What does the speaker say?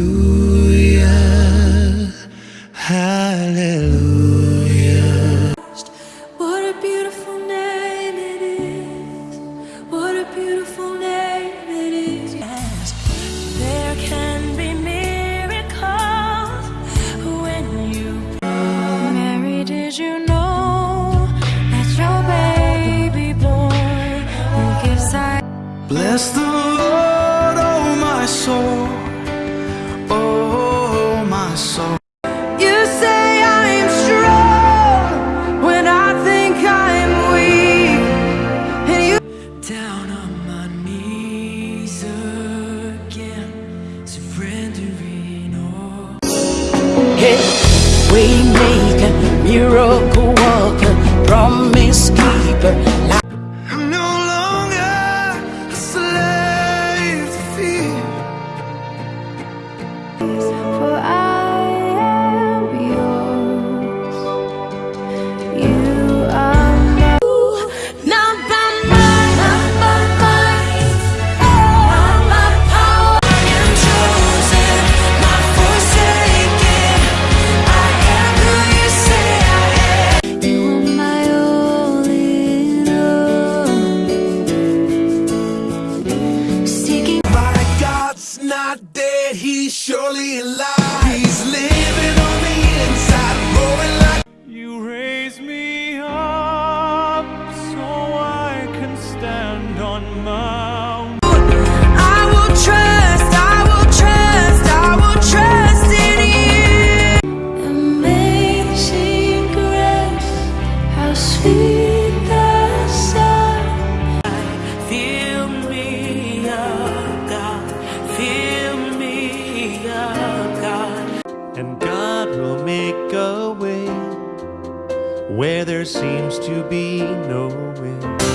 Hallelujah, hallelujah. What a beautiful name it is. What a beautiful name it is. Yes, there can be miracles when you Mary, did you know that your baby boy will give sight? Bless the my soul, oh my soul. You say I'm strong when I think I'm weak, and you down on my knees again, surrendering all. Hey, Waymaker, miracle surely alive. He's living on the inside, roaring like. You raise me up so I can stand on mountains. I will trust, I will trust, I will trust in you. Amazing grace, how sweet And God will make a way where there seems to be no way.